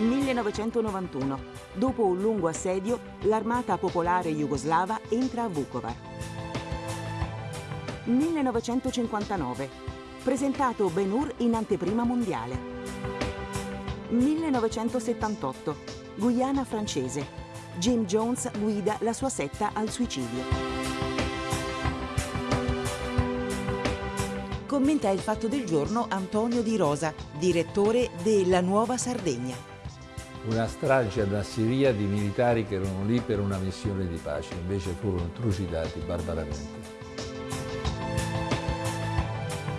1991. Dopo un lungo assedio, l'armata popolare jugoslava entra a Vukovar. 1959. Presentato Ben Hur in anteprima mondiale. 1978. Guyana francese. Jim Jones guida la sua setta al suicidio. Commenta il fatto del giorno Antonio Di Rosa, direttore della Nuova Sardegna. Una strage da Siria di militari che erano lì per una missione di pace, invece furono trucidati barbaramente.